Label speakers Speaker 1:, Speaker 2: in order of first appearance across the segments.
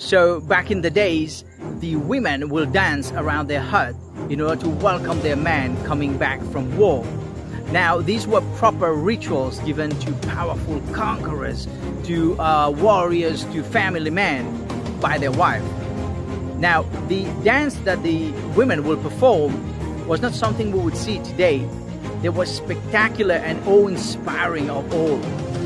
Speaker 1: So back in the days, the women will dance around their hut in order to welcome their man coming back from war. Now, these were proper rituals given to powerful conquerors, to uh, warriors, to family men by their wife. Now, the dance that the women will perform was not something we would see today. It was spectacular and awe-inspiring of all,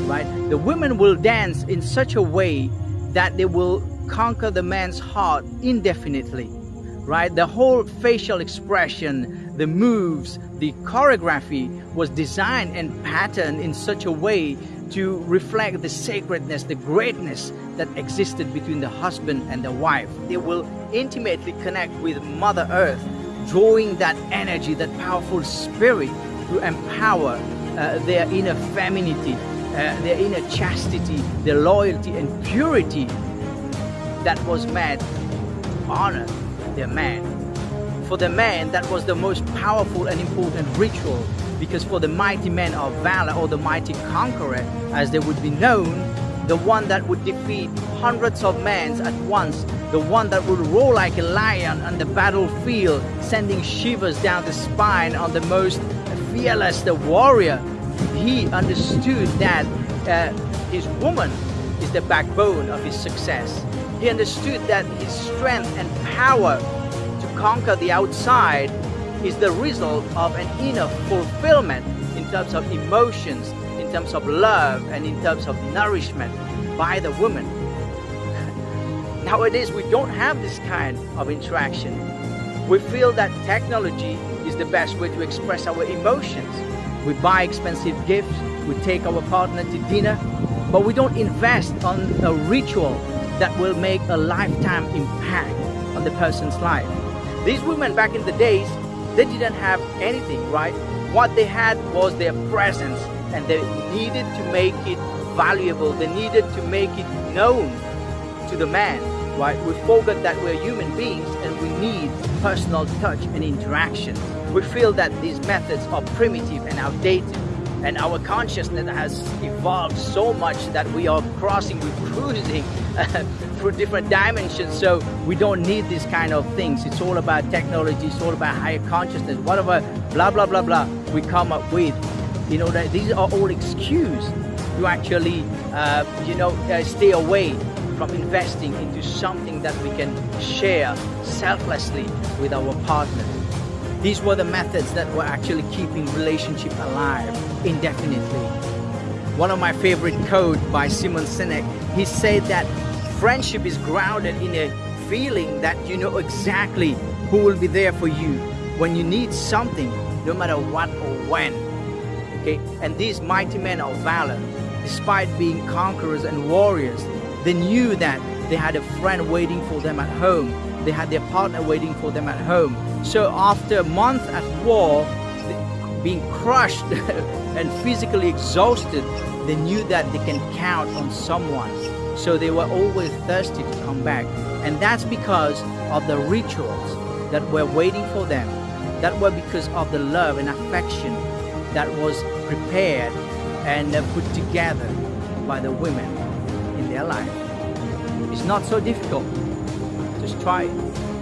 Speaker 1: right? The women will dance in such a way that they will conquer the man's heart indefinitely, right? The whole facial expression, the moves, the choreography was designed and patterned in such a way to reflect the sacredness, the greatness that existed between the husband and the wife. They will intimately connect with Mother Earth, drawing that energy, that powerful spirit to empower uh, their inner femininity, uh, their inner chastity, their loyalty and purity that was to honor their man. For the man, that was the most powerful and important ritual because for the mighty men of valor or the mighty conqueror, as they would be known, the one that would defeat hundreds of men at once, the one that would roar like a lion on the battlefield, sending shivers down the spine on the most fearless the warrior, he understood that uh, his woman is the backbone of his success. He understood that his strength and power to conquer the outside is the result of an inner fulfillment in terms of emotions, in terms of love, and in terms of nourishment by the woman. Nowadays, we don't have this kind of interaction. We feel that technology is the best way to express our emotions. We buy expensive gifts, we take our partner to dinner, but we don't invest on a ritual that will make a lifetime impact on the person's life. These women back in the days, they didn't have anything, right? What they had was their presence and they needed to make it valuable. They needed to make it known to the man, right? We forget that we're human beings and we need personal touch and interaction. We feel that these methods are primitive and outdated and our consciousness has evolved so much that we are crossing, we're cruising through different dimensions. So we don't need these kind of things. It's all about technology. It's all about higher consciousness. Whatever, blah blah blah blah, we come up with. You know that these are all excuses to actually, uh, you know, uh, stay away from investing into something that we can share selflessly with our partner. These were the methods that were actually keeping relationship alive indefinitely. One of my favorite quote by Simon Sinek, he said that friendship is grounded in a feeling that you know exactly who will be there for you when you need something, no matter what or when. Okay, and these mighty men of valor, despite being conquerors and warriors, they knew that they had a friend waiting for them at home. They had their partner waiting for them at home so after a month at war, being crushed and physically exhausted, they knew that they can count on someone. So they were always thirsty to come back. And that's because of the rituals that were waiting for them. That were because of the love and affection that was prepared and uh, put together by the women in their life. It's not so difficult. Just try it.